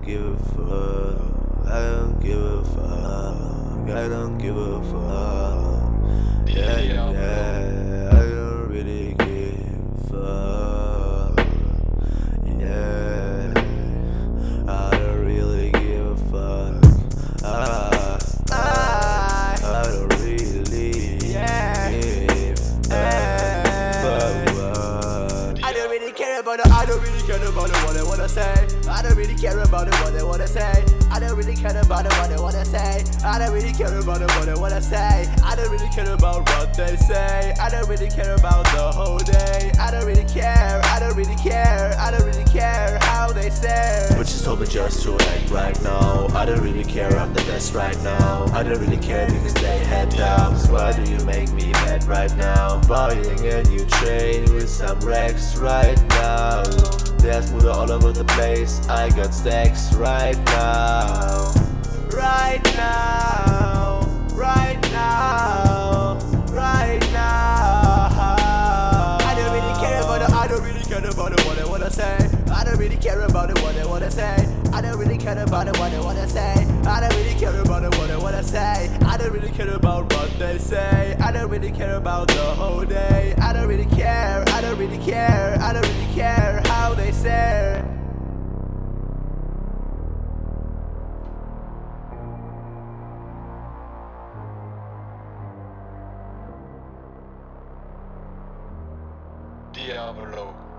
don't give a fuck. I don't give a fuck. I don't give a fuck. Yeah, yeah. yeah. it, I don't really care about it, what they wanna say. I don't really care about it, what they wanna say. I don't really care about it, what they wanna say. I don't really care about it, what they wanna say. I don't really care about what they say. I don't really care about the whole day. I don't really care, I don't really care, I don't really care how they say. Told me just to act right now. I don't really care, I'm the best right now. I don't really care because they had doubts. Why do you make me mad right now? Buying a new train with some racks right now. There's mood all over the place. I got stacks right now say. I don't really care about what they wanna say. I don't really care about what they wanna say. I don't really care about what they say. I don't really care about the whole day. I don't really care, I don't really care, I don't really care how they say. Diablo.